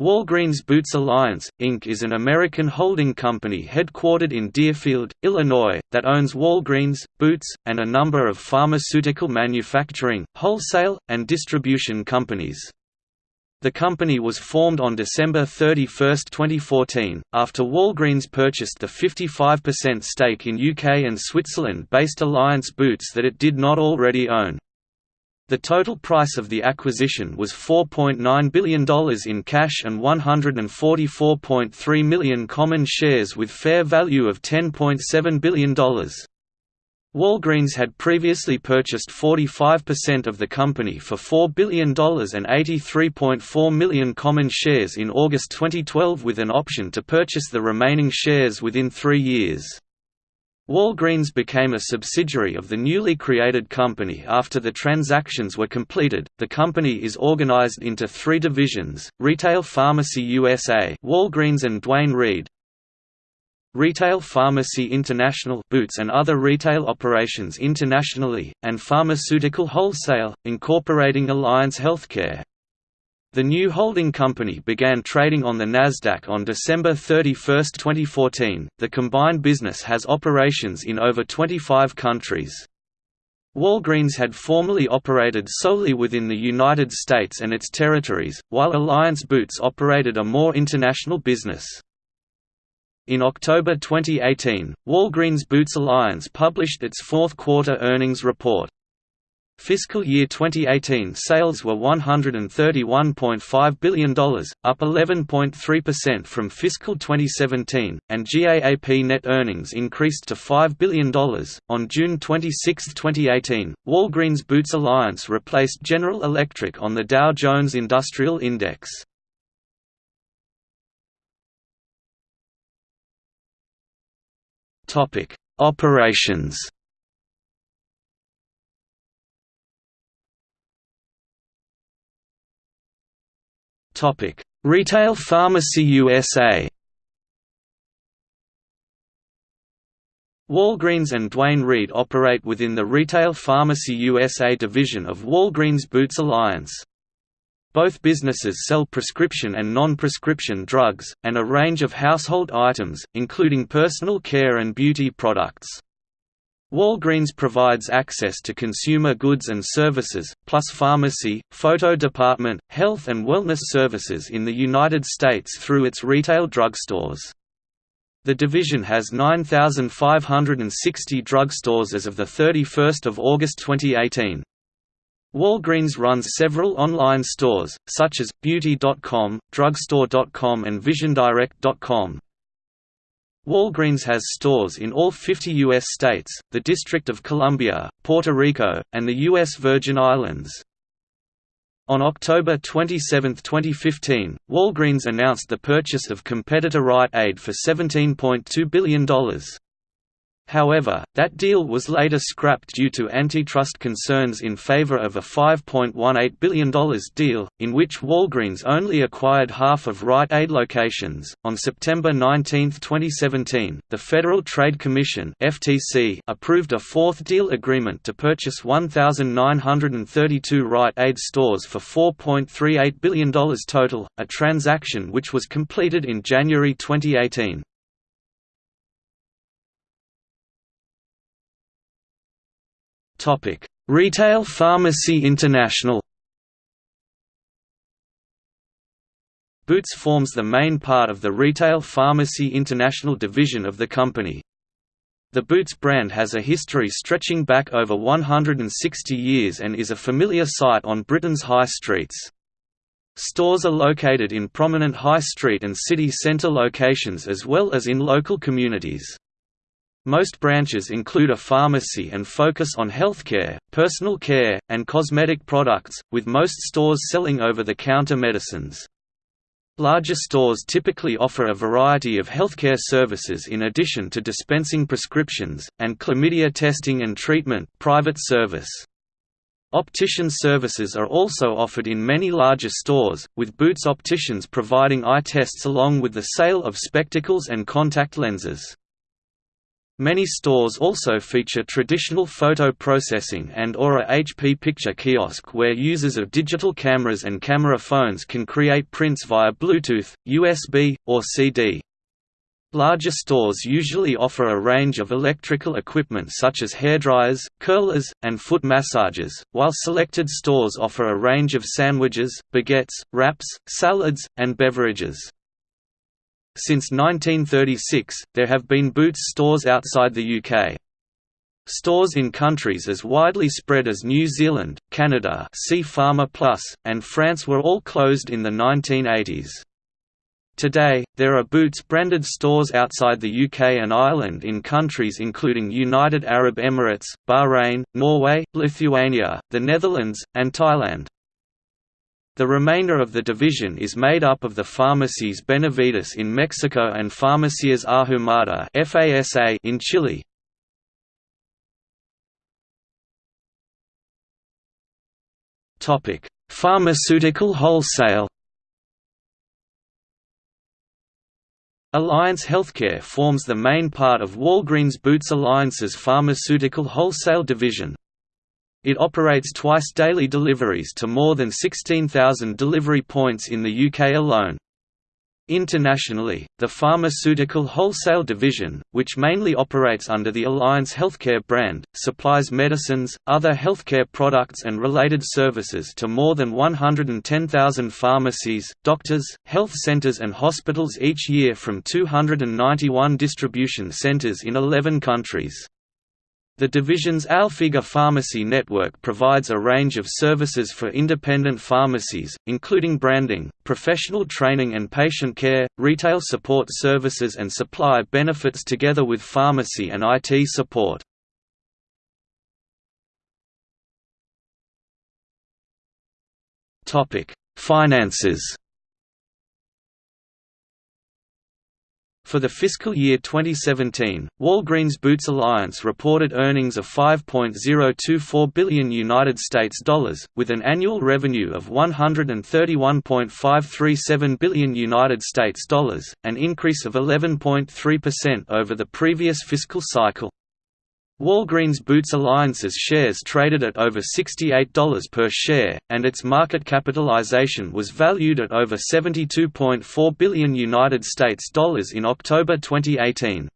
Walgreens Boots Alliance, Inc. is an American holding company headquartered in Deerfield, Illinois, that owns Walgreens, Boots, and a number of pharmaceutical manufacturing, wholesale, and distribution companies. The company was formed on December 31, 2014, after Walgreens purchased the 55% stake in UK and Switzerland-based Alliance Boots that it did not already own. The total price of the acquisition was $4.9 billion in cash and 144.3 million common shares with fair value of $10.7 billion. Walgreens had previously purchased 45% of the company for $4 billion and 83.4 million common shares in August 2012 with an option to purchase the remaining shares within three years. Walgreens became a subsidiary of the newly created company after the transactions were completed. The company is organized into three divisions: Retail Pharmacy USA, Walgreens and Duane Reade, Retail Pharmacy International Boots and other retail operations internationally, and Pharmaceutical Wholesale, incorporating Alliance Healthcare. The new holding company began trading on the Nasdaq on December 31, 2014. The combined business has operations in over 25 countries. Walgreens had formerly operated solely within the United States and its territories, while Alliance Boots operated a more international business. In October 2018, Walgreens Boots Alliance published its fourth quarter earnings report. Fiscal year 2018 sales were $131.5 billion, up 11.3% from fiscal 2017, and GAAP net earnings increased to $5 billion. On June 26, 2018, Walgreens Boots Alliance replaced General Electric on the Dow Jones Industrial Index. Operations Topic: Retail Pharmacy USA. Walgreens and Duane Reade operate within the Retail Pharmacy USA division of Walgreens Boots Alliance. Both businesses sell prescription and non-prescription drugs, and a range of household items, including personal care and beauty products. Walgreens provides access to consumer goods and services, plus pharmacy, photo department, health and wellness services in the United States through its retail drugstores. The division has 9,560 drugstores as of 31 August 2018. Walgreens runs several online stores, such as, Beauty.com, Drugstore.com and VisionDirect.com, Walgreens has stores in all 50 U.S. states, the District of Columbia, Puerto Rico, and the U.S. Virgin Islands. On October 27, 2015, Walgreens announced the purchase of competitor Rite Aid for $17.2 billion. However, that deal was later scrapped due to antitrust concerns in favor of a $5.18 billion deal, in which Walgreens only acquired half of Rite Aid locations. On September 19, 2017, the Federal Trade Commission (FTC) approved a fourth deal agreement to purchase 1,932 Rite Aid stores for $4.38 billion total, a transaction which was completed in January 2018. Topic: Retail Pharmacy International. Boots forms the main part of the Retail Pharmacy International division of the company. The Boots brand has a history stretching back over 160 years and is a familiar sight on Britain's high streets. Stores are located in prominent high street and city centre locations as well as in local communities. Most branches include a pharmacy and focus on healthcare, personal care, and cosmetic products, with most stores selling over-the-counter medicines. Larger stores typically offer a variety of healthcare services in addition to dispensing prescriptions, and chlamydia testing and treatment private service. Optician services are also offered in many larger stores, with Boots Opticians providing eye tests along with the sale of spectacles and contact lenses. Many stores also feature traditional photo processing and or a HP picture kiosk where users of digital cameras and camera phones can create prints via Bluetooth, USB, or CD. Larger stores usually offer a range of electrical equipment such as hairdryers, curlers, and foot massagers, while selected stores offer a range of sandwiches, baguettes, wraps, salads, and beverages. Since 1936, there have been Boots stores outside the UK. Stores in countries as widely spread as New Zealand, Canada see Pharma Plus, and France were all closed in the 1980s. Today, there are Boots branded stores outside the UK and Ireland in countries including United Arab Emirates, Bahrain, Norway, Lithuania, the Netherlands, and Thailand. The remainder of the division is made up of the Farmacias Benavides in Mexico and Farmacias Ahumada FASA in Chile. Topic: Pharmaceutical wholesale. Alliance Healthcare forms the main part of Walgreens Boots Alliance's pharmaceutical wholesale division. It operates twice-daily deliveries to more than 16,000 delivery points in the UK alone. Internationally, the Pharmaceutical Wholesale Division, which mainly operates under the Alliance Healthcare brand, supplies medicines, other healthcare products and related services to more than 110,000 pharmacies, doctors, health centres and hospitals each year from 291 distribution centres in 11 countries. The division's Alphega pharmacy network provides a range of services for independent pharmacies, including branding, professional training and patient care, retail support services and supply benefits together with pharmacy and IT support. Finances For the fiscal year 2017, Walgreens Boots Alliance reported earnings of 5.024 billion United States dollars, with an annual revenue of 131.537 billion United States dollars, an increase of 11.3% over the previous fiscal cycle. Walgreens Boots Alliance's shares traded at over $68 per share, and its market capitalization was valued at over 72.4 billion United States dollars in October 2018.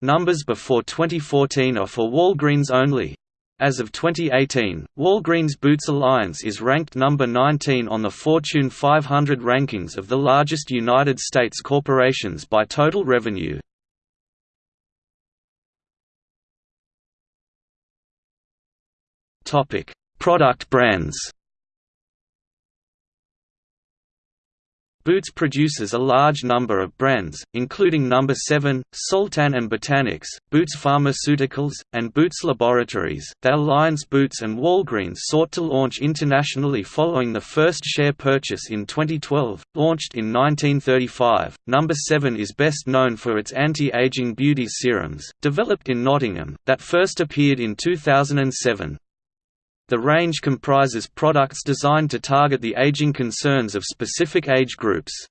Numbers before 2014 are for Walgreens only. As of 2018, Walgreens Boots Alliance is ranked number 19 on the Fortune 500 rankings of the largest United States corporations by total revenue. Topic: Product brands. Boots produces a large number of brands, including Number 7, Soltan and Botanics, Boots Pharmaceuticals, and Boots Laboratories. The Alliance Boots and Walgreens sought to launch internationally following the first share purchase in 2012, launched in 1935. Number 7 is best known for its anti-aging beauty serums, developed in Nottingham, that first appeared in 2007. The range comprises products designed to target the aging concerns of specific age groups.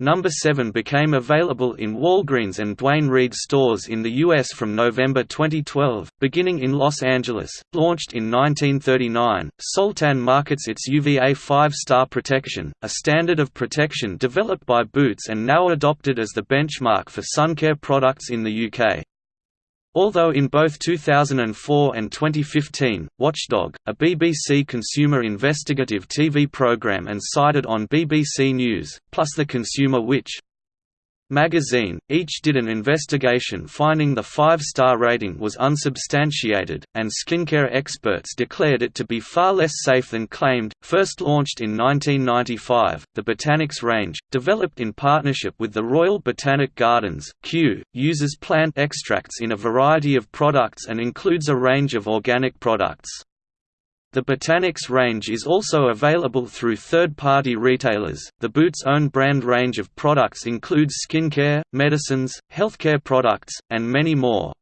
Number 7 became available in Walgreens and Duane Reade stores in the U.S. from November 2012, beginning in Los Angeles. Launched in 1939, Soltan markets its UVA 5-star protection, a standard of protection developed by Boots and now adopted as the benchmark for suncare products in the UK. Although in both 2004 and 2015, Watchdog, a BBC consumer investigative TV programme and cited on BBC News, plus The Consumer Which, magazine, each did an investigation finding the five-star rating was unsubstantiated, and skincare experts declared it to be far less safe than claimed. First launched in 1995, the Botanics range, developed in partnership with the Royal Botanic Gardens, Kew, uses plant extracts in a variety of products and includes a range of organic products. The Botanics range is also available through third-party retailers. The Boots' own brand range of products includes skincare, medicines, healthcare products, and many more.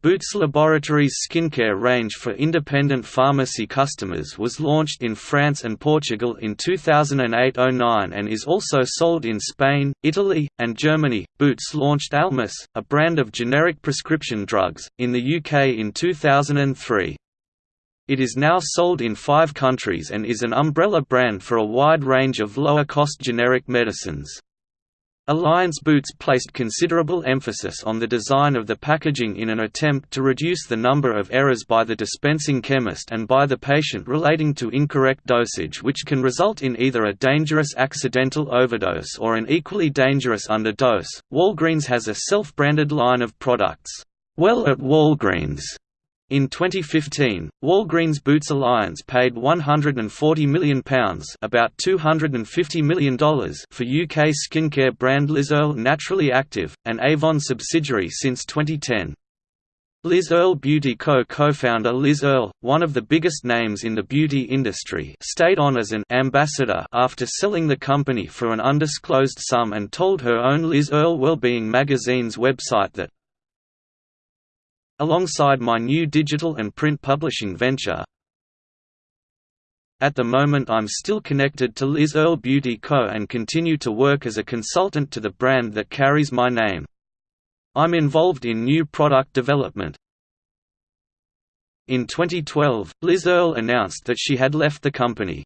Boots Laboratories' skincare range for independent pharmacy customers was launched in France and Portugal in 2008–09 and is also sold in Spain, Italy, and Germany. Boots launched Almus, a brand of generic prescription drugs, in the UK in 2003. It is now sold in five countries and is an umbrella brand for a wide range of lower-cost generic medicines. Alliance Boots placed considerable emphasis on the design of the packaging in an attempt to reduce the number of errors by the dispensing chemist and by the patient relating to incorrect dosage which can result in either a dangerous accidental overdose or an equally dangerous underdose. Walgreens has a self-branded line of products, Well at Walgreens, in 2015, Walgreens Boots Alliance paid £140 million about $250 million for UK skincare brand Liz Earle Naturally Active, an Avon subsidiary since 2010. Liz Earle Beauty Co. co-founder Liz Earle, one of the biggest names in the beauty industry stayed on as an «ambassador» after selling the company for an undisclosed sum and told her own Liz Earle Wellbeing magazine's website that alongside my new digital and print publishing venture. At the moment I'm still connected to Liz Earle Beauty Co. and continue to work as a consultant to the brand that carries my name. I'm involved in new product development. In 2012, Liz Earle announced that she had left the company.